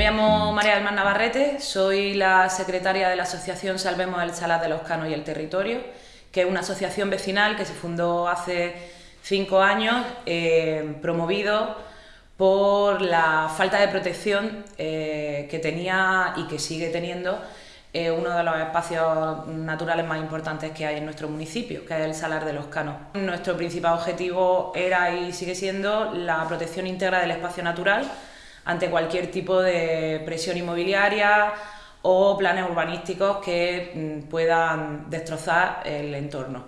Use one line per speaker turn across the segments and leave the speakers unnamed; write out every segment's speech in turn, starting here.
Me llamo María del Mar Navarrete, soy la secretaria de la asociación Salvemos el Salar de los Canos y el Territorio, que es una asociación vecinal que se fundó hace cinco años, eh, promovido por la falta de protección eh, que tenía y que sigue teniendo eh, uno de los espacios naturales más importantes que hay en nuestro municipio, que es el Salar de los Canos. Nuestro principal objetivo era y sigue siendo la protección íntegra del espacio natural ante cualquier tipo de presión inmobiliaria o planes urbanísticos que mm, puedan destrozar el entorno.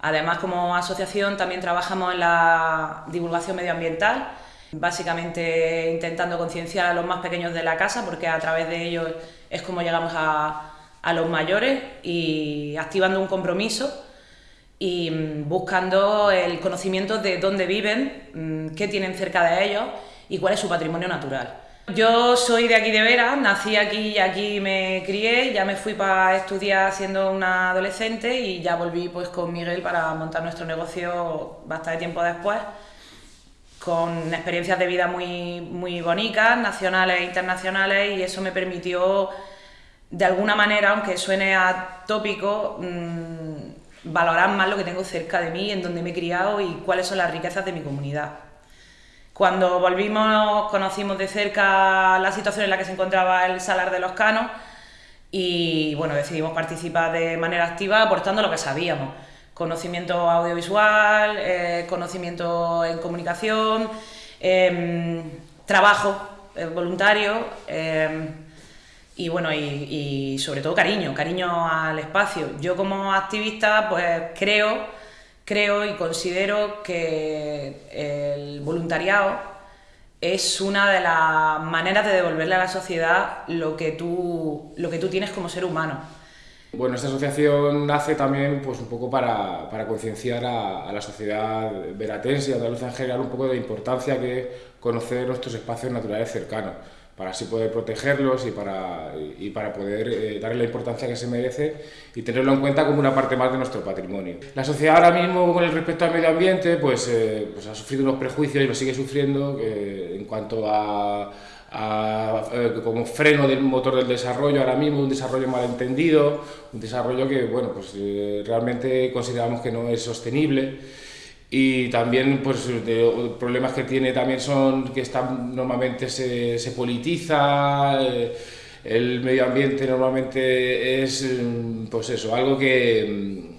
Además, como asociación también trabajamos en la divulgación medioambiental, básicamente intentando concienciar a los más pequeños de la casa, porque a través de ellos es como llegamos a, a los mayores y activando un compromiso y mm, buscando el conocimiento de dónde viven, mm, qué tienen cerca de ellos y cuál es su patrimonio natural. Yo soy de aquí de Vera, nací aquí y aquí me crié, ya me fui para estudiar siendo una adolescente y ya volví pues con Miguel para montar nuestro negocio bastante tiempo después, con experiencias de vida muy, muy bonitas, nacionales e internacionales y eso me permitió de alguna manera, aunque suene atópico, mmm, valorar más lo que tengo cerca de mí, en donde me he criado y cuáles son las riquezas de mi comunidad. Cuando volvimos conocimos de cerca la situación en la que se encontraba el Salar de los Canos y bueno, decidimos participar de manera activa aportando lo que sabíamos. Conocimiento audiovisual, eh, conocimiento en comunicación, eh, trabajo eh, voluntario em, y bueno, y sobre todo cariño, cariño al espacio. Yo como activista pues creo creo y considero que el voluntariado es una de las maneras de devolverle a la sociedad lo que tú, lo que tú tienes como ser humano.
Bueno, esta asociación nace también pues, un poco para, para concienciar a, a, la sociedad veratense y andaluza en general un poco de importancia que conocer nuestros espacios naturales cercanos para así poder protegerlos y para, y para poder eh, darle la importancia que se merece y tenerlo en cuenta como una parte más de nuestro patrimonio. La sociedad ahora mismo con el respecto al medio ambiente pues, eh, pues ha sufrido unos prejuicios y lo sigue sufriendo eh, en cuanto a, a, eh, como freno del motor del desarrollo ahora mismo, un desarrollo malentendido, un desarrollo que bueno, pues, eh, realmente consideramos que no es sostenible y también pues problemas que tiene también son que están, normalmente se, se politiza, eh, el medio ambiente normalmente es pues eso, algo que,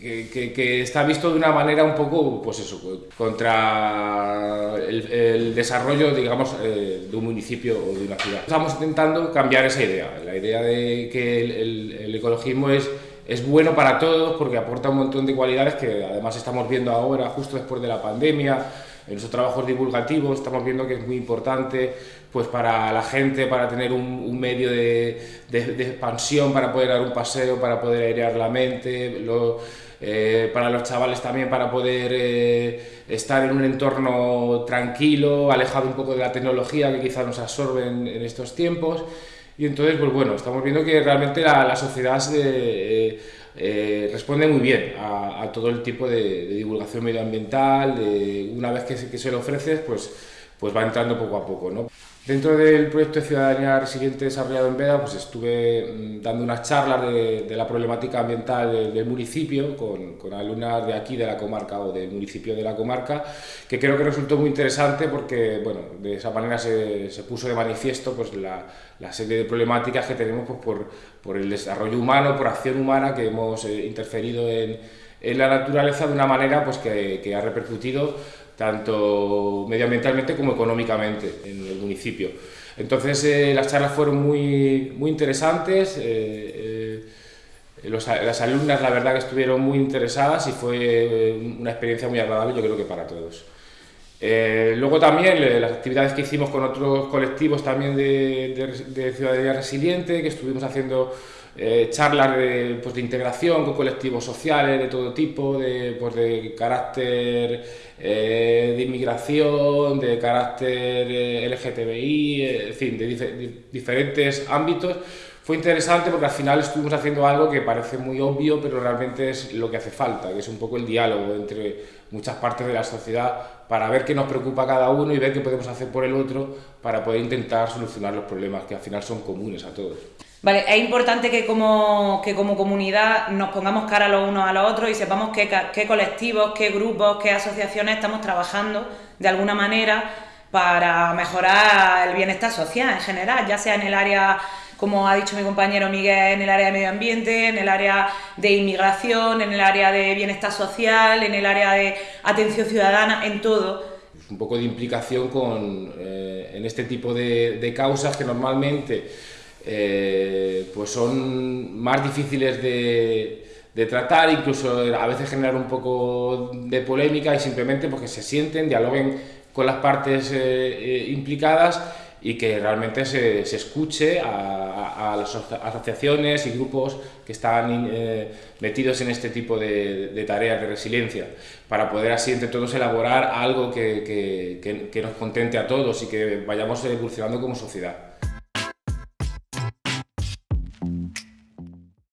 que, que, está visto de una manera un poco pues eso, contra el, desarrollo digamos eh, de un municipio o de una ciudad. Estamos intentando cambiar esa idea, la idea de que el ecologismo es es bueno para todos porque aporta un montón de cualidades que además estamos viendo ahora, justo después de la pandemia, en nuestros trabajos divulgativos estamos viendo que es muy importante pues para la gente, para tener un, medio de, expansión, para poder dar un paseo, para poder airear la mente, lo, eh, para los chavales también para poder eh, estar en un entorno tranquilo, alejado un poco de la tecnología que quizás nos absorbe en, en estos tiempos. Y entonces, pues bueno, estamos viendo que realmente la, la sociedad se, eh, eh, responde muy bien a, todo el tipo de, de, divulgación medioambiental, de, una vez que se, que se lo ofreces, pues, pues va entrando poco a poco. ¿no? Dentro del proyecto de Ciudadanía Resiliente desarrollado en Veda, pues estuve mm, dando unas charlas de, de la problemática ambiental del, del municipio con, con, alumnas de aquí, de la comarca o del municipio de la comarca, que creo que resultó muy interesante porque, bueno, de esa manera se, se puso de manifiesto pues, la, la, serie de problemáticas que tenemos pues, por, por el desarrollo humano, por acción humana, que hemos eh, interferido en, en la naturaleza de una manera pues, que, ha repercutido tanto medioambientalmente como económicamente en el municipio. Entonces eh, las charlas fueron muy, muy interesantes, eh, eh, las alumnas la verdad que estuvieron muy interesadas y fue una experiencia muy agradable yo creo que para todos. Eh, luego también las actividades que hicimos con otros colectivos también de, de, Ciudadanía Resiliente, que estuvimos haciendo eh, charlas de, pues, de, integración con colectivos sociales de todo tipo, de, pues, de carácter eh, de inmigración, de carácter eh, LGTBI, en fin, de, dif diferentes ámbitos. Fue interesante porque al final estuvimos haciendo algo que parece muy obvio, pero realmente es lo que hace falta, que es un poco el diálogo entre muchas partes de la sociedad para ver qué nos preocupa cada uno y ver qué podemos hacer por el otro para poder intentar solucionar los problemas que al final son comunes a todos.
Vale, es importante que como, que como comunidad nos pongamos cara los unos a los otros y sepamos qué, qué colectivos, qué grupos, qué asociaciones estamos trabajando de alguna manera para mejorar el bienestar social en general, ya sea en el área como ha dicho mi compañero Miguel, en el área de medio ambiente, en el área de inmigración, en el área de bienestar social, en el área de atención ciudadana, en todo.
Un poco de implicación con, eh, en este tipo de, causas que normalmente eh, pues son más difíciles de, tratar, incluso a veces generar un poco de polémica y simplemente porque se sienten, dialoguen con las partes eh, implicadas y que realmente se, se escuche a, a, las asociaciones y grupos que están eh, metidos en este tipo de, de, tareas de resiliencia, para poder así entre todos elaborar algo que, que, que, que nos contente a todos y que vayamos evolucionando como sociedad.